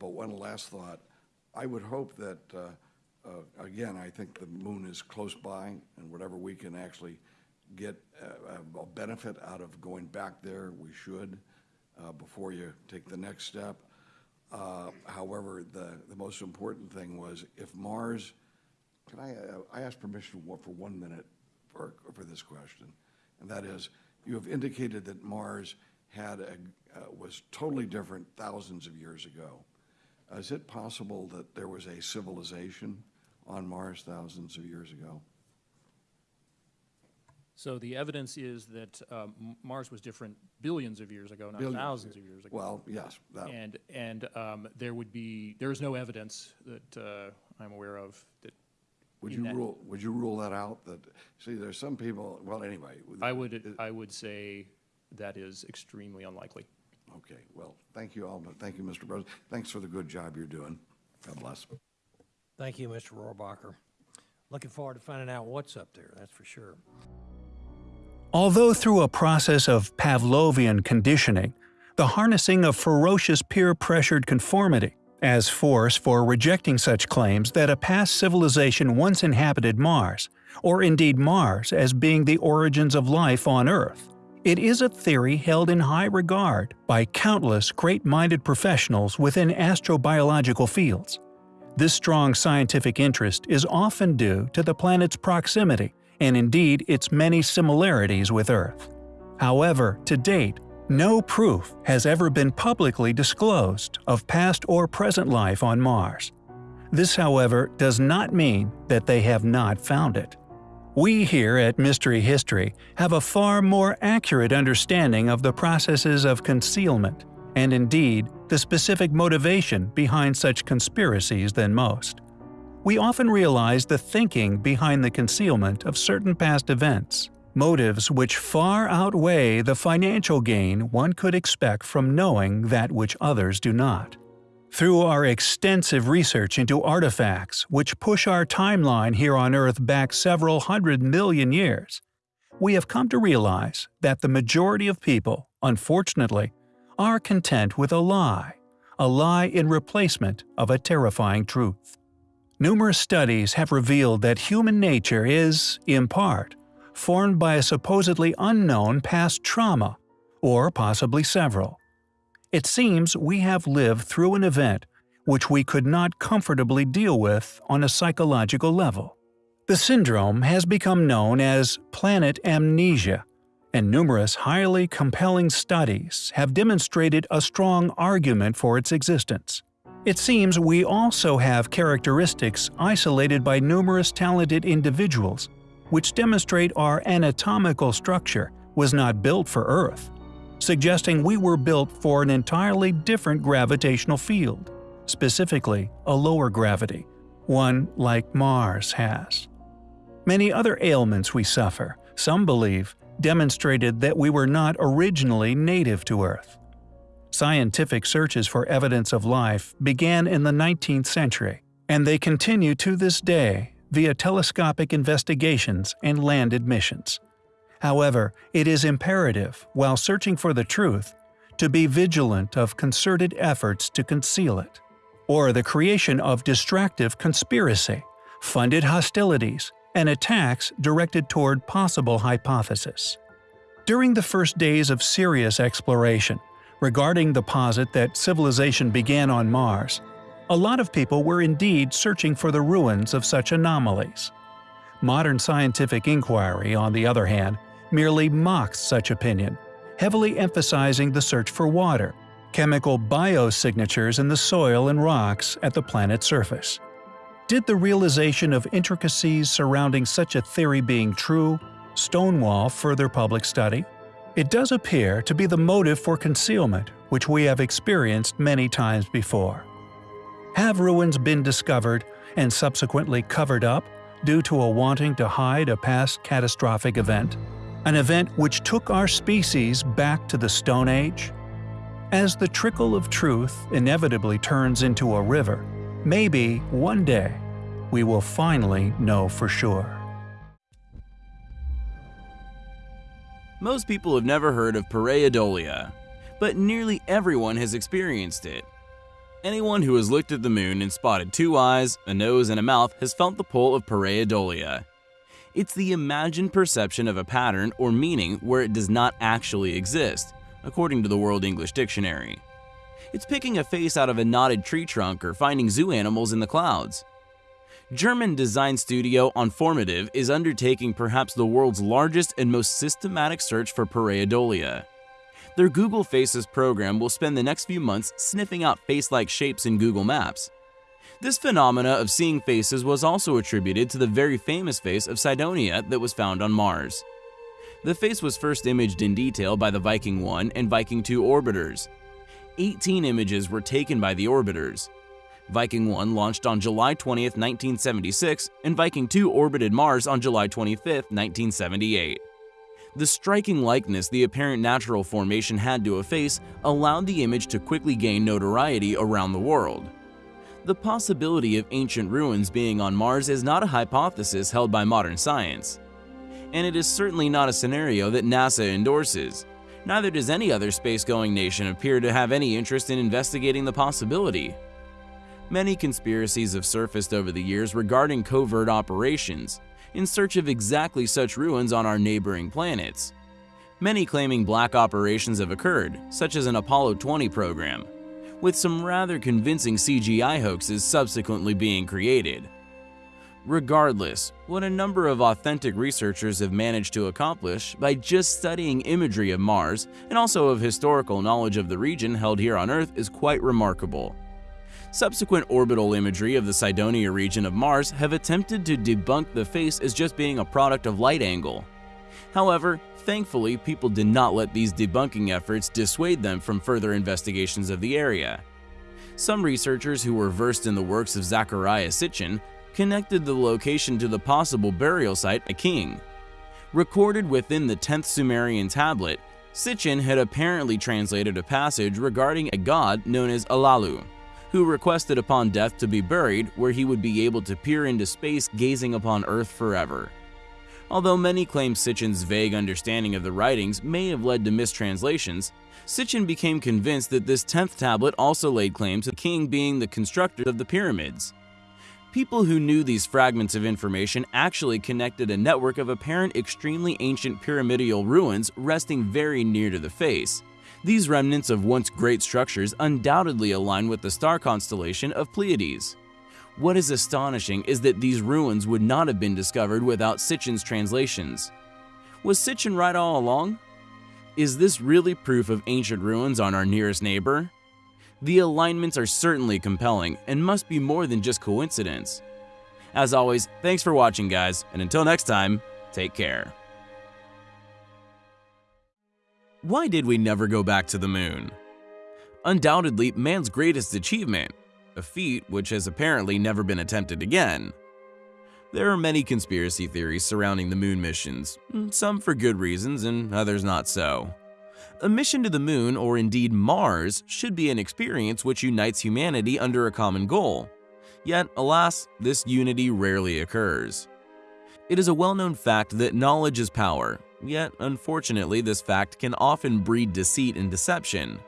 But one last thought, I would hope that, uh, uh, again, I think the moon is close by, and whatever we can actually get uh, a benefit out of going back there, we should, uh, before you take the next step. Uh, However, the, the most important thing was if Mars, can I, uh, I ask permission for one minute for, for this question? And that is, you have indicated that Mars had a, was totally different thousands of years ago. Is it possible that there was a civilization on Mars thousands of years ago? So the evidence is that um, Mars was different billions of years ago, not Billions. thousands of years ago. Well, yes, that, And, and um, there would be, there is no evidence that uh, I'm aware of that, would you that- rule, would you rule that out? That, see, there's some people, well, anyway. I would, I would say that is extremely unlikely. Okay, well, thank you all, but thank you, Mr. President. Thanks for the good job you're doing. God bless. Thank you, Mr. Rohrabacher. Looking forward to finding out what's up there, that's for sure. Although through a process of Pavlovian conditioning, the harnessing of ferocious peer-pressured conformity, as force for rejecting such claims that a past civilization once inhabited Mars, or indeed Mars as being the origins of life on Earth. It is a theory held in high regard by countless great-minded professionals within astrobiological fields. This strong scientific interest is often due to the planet's proximity and indeed its many similarities with Earth. However, to date, no proof has ever been publicly disclosed of past or present life on Mars. This, however, does not mean that they have not found it. We here at Mystery History have a far more accurate understanding of the processes of concealment, and indeed the specific motivation behind such conspiracies than most. We often realize the thinking behind the concealment of certain past events, motives which far outweigh the financial gain one could expect from knowing that which others do not. Through our extensive research into artifacts which push our timeline here on Earth back several hundred million years, we have come to realize that the majority of people, unfortunately, are content with a lie, a lie in replacement of a terrifying truth. Numerous studies have revealed that human nature is, in part, formed by a supposedly unknown past trauma, or possibly several. It seems we have lived through an event which we could not comfortably deal with on a psychological level. The syndrome has become known as planet amnesia, and numerous highly compelling studies have demonstrated a strong argument for its existence. It seems we also have characteristics isolated by numerous talented individuals, which demonstrate our anatomical structure was not built for Earth, suggesting we were built for an entirely different gravitational field, specifically a lower gravity, one like Mars has. Many other ailments we suffer, some believe, demonstrated that we were not originally native to Earth. Scientific searches for evidence of life began in the 19th century, and they continue to this day via telescopic investigations and landed missions. However, it is imperative, while searching for the truth, to be vigilant of concerted efforts to conceal it, or the creation of distractive conspiracy, funded hostilities, and attacks directed toward possible hypothesis. During the first days of serious exploration, regarding the posit that civilization began on Mars, a lot of people were indeed searching for the ruins of such anomalies. Modern scientific inquiry, on the other hand, merely mocks such opinion, heavily emphasizing the search for water, chemical biosignatures in the soil and rocks at the planet's surface. Did the realization of intricacies surrounding such a theory being true stonewall further public study? It does appear to be the motive for concealment which we have experienced many times before. Have ruins been discovered and subsequently covered up due to a wanting to hide a past catastrophic event? An event which took our species back to the Stone Age? As the trickle of truth inevitably turns into a river, maybe one day we will finally know for sure. Most people have never heard of pareidolia, but nearly everyone has experienced it. Anyone who has looked at the moon and spotted two eyes, a nose, and a mouth has felt the pull of pareidolia. It's the imagined perception of a pattern or meaning where it does not actually exist, according to the World English Dictionary. It's picking a face out of a knotted tree trunk or finding zoo animals in the clouds. German design studio Onformative is undertaking perhaps the world's largest and most systematic search for pareidolia. Their Google Faces program will spend the next few months sniffing out face-like shapes in Google Maps. This phenomena of seeing faces was also attributed to the very famous face of Cydonia that was found on Mars. The face was first imaged in detail by the Viking 1 and Viking 2 orbiters. 18 images were taken by the orbiters. Viking 1 launched on July 20, 1976, and Viking 2 orbited Mars on July 25, 1978. The striking likeness the apparent natural formation had to a face allowed the image to quickly gain notoriety around the world. The possibility of ancient ruins being on Mars is not a hypothesis held by modern science. And it is certainly not a scenario that NASA endorses. Neither does any other space-going nation appear to have any interest in investigating the possibility. Many conspiracies have surfaced over the years regarding covert operations, in search of exactly such ruins on our neighboring planets. Many claiming black operations have occurred, such as an Apollo 20 program, with some rather convincing CGI hoaxes subsequently being created. Regardless, what a number of authentic researchers have managed to accomplish by just studying imagery of Mars and also of historical knowledge of the region held here on Earth is quite remarkable. Subsequent orbital imagery of the Cydonia region of Mars have attempted to debunk the face as just being a product of light angle. However, thankfully, people did not let these debunking efforts dissuade them from further investigations of the area. Some researchers who were versed in the works of Zecharia Sitchin connected the location to the possible burial site a king. Recorded within the 10th Sumerian tablet, Sitchin had apparently translated a passage regarding a god known as Alalu who requested upon death to be buried where he would be able to peer into space gazing upon Earth forever. Although many claim Sitchin's vague understanding of the writings may have led to mistranslations, Sitchin became convinced that this 10th tablet also laid claim to the king being the constructor of the pyramids. People who knew these fragments of information actually connected a network of apparent extremely ancient pyramidal ruins resting very near to the face, these remnants of once great structures undoubtedly align with the star constellation of Pleiades. What is astonishing is that these ruins would not have been discovered without Sitchin's translations. Was Sitchin right all along? Is this really proof of ancient ruins on our nearest neighbor? The alignments are certainly compelling and must be more than just coincidence. As always, thanks for watching guys, and until next time, take care. Why did we never go back to the moon? Undoubtedly, man's greatest achievement, a feat which has apparently never been attempted again. There are many conspiracy theories surrounding the moon missions, hmm. some for good reasons and others not so. A mission to the moon, or indeed Mars, should be an experience which unites humanity under a common goal. Yet, alas, this unity rarely occurs. It is a well-known fact that knowledge is power, Yet, unfortunately, this fact can often breed deceit and deception.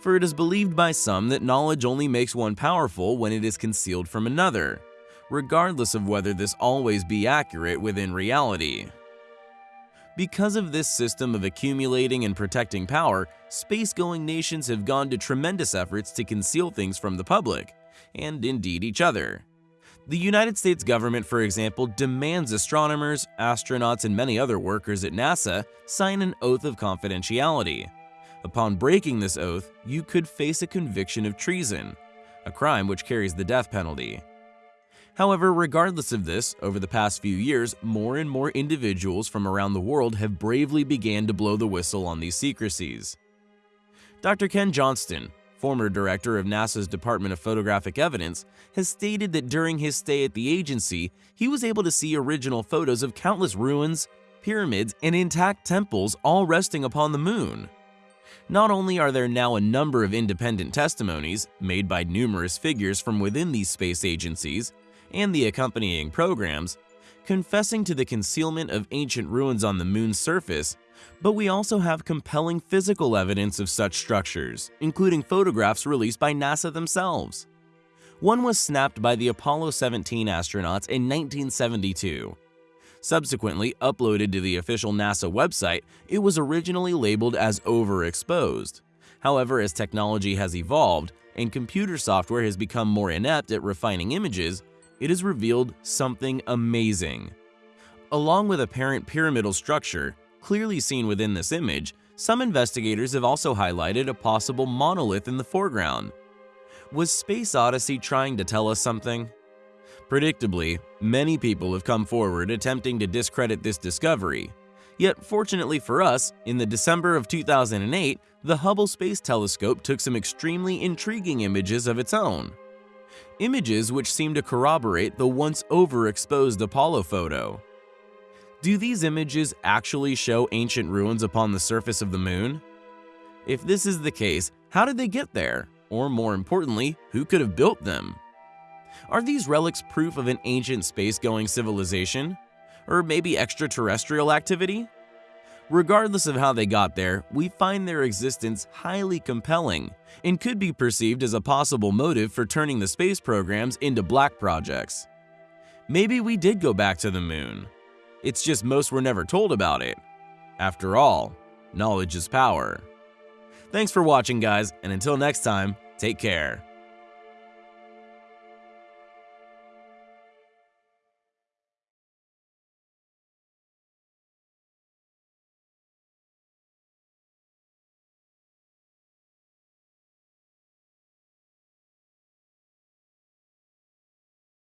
For it is believed by some that knowledge only makes one powerful when it is concealed from another, regardless of whether this always be accurate within reality. Because of this system of accumulating and protecting power, space-going nations have gone to tremendous efforts to conceal things from the public, and indeed each other. The United States government, for example, demands astronomers, astronauts, and many other workers at NASA sign an oath of confidentiality. Upon breaking this oath, you could face a conviction of treason, a crime which carries the death penalty. However, regardless of this, over the past few years, more and more individuals from around the world have bravely began to blow the whistle on these secrecies. Dr. Ken Johnston, former director of NASA's Department of Photographic Evidence, has stated that during his stay at the agency, he was able to see original photos of countless ruins, pyramids, and intact temples all resting upon the moon. Not only are there now a number of independent testimonies made by numerous figures from within these space agencies and the accompanying programs, confessing to the concealment of ancient ruins on the moon's surface, But we also have compelling physical evidence of such structures, including photographs released by NASA themselves. One was snapped by the Apollo 17 astronauts in 1972. Subsequently uploaded to the official NASA website, it was originally labeled as overexposed. However, as technology has evolved and computer software has become more inept at refining images, it has revealed something amazing. Along with apparent pyramidal structure, clearly seen within this image, some investigators have also highlighted a possible monolith in the foreground. Was Space Odyssey trying to tell us something? Predictably, many people have come forward attempting to discredit this discovery. Yet, fortunately for us, in the December of 2008, the Hubble Space Telescope took some extremely intriguing images of its own. Images which seem to corroborate the once overexposed Apollo photo. Do these images actually show ancient ruins upon the surface of the moon? If this is the case, how did they get there? Or more importantly, who could have built them? Are these relics proof of an ancient space-going civilization? Or maybe extraterrestrial activity? Regardless of how they got there, we find their existence highly compelling and could be perceived as a possible motive for turning the space programs into black projects. Maybe we did go back to the moon. It's just most were never told about it. After all, knowledge is power. Thanks for watching guys, and until next time, take care.